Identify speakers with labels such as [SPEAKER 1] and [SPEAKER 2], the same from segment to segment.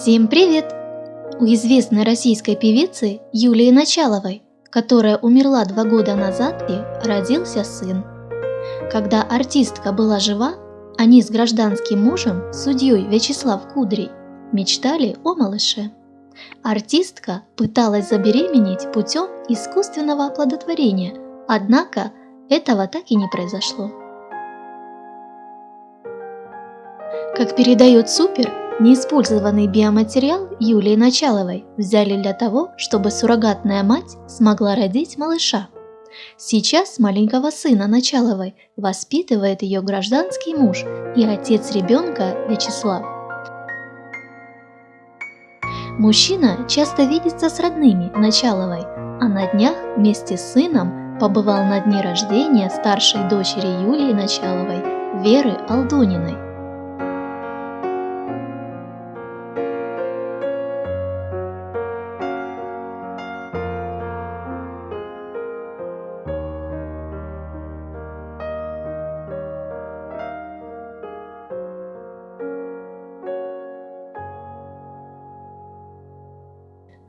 [SPEAKER 1] Всем привет! У известной российской певицы Юлии Началовой, которая умерла два года назад, и родился сын. Когда артистка была жива, они с гражданским мужем, судьей Вячеслав Кудрий, мечтали о малыше. Артистка пыталась забеременеть путем искусственного оплодотворения, однако этого так и не произошло. Как передает Супер, Неиспользованный биоматериал Юлии Началовой взяли для того, чтобы суррогатная мать смогла родить малыша. Сейчас маленького сына Началовой воспитывает ее гражданский муж и отец ребенка Вячеслав. Мужчина часто видится с родными Началовой, а на днях вместе с сыном побывал на дне рождения старшей дочери Юлии Началовой, Веры Алдуниной.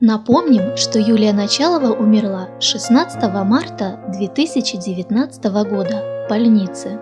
[SPEAKER 1] Напомним, что Юлия Началова умерла 16 марта 2019 года в больнице.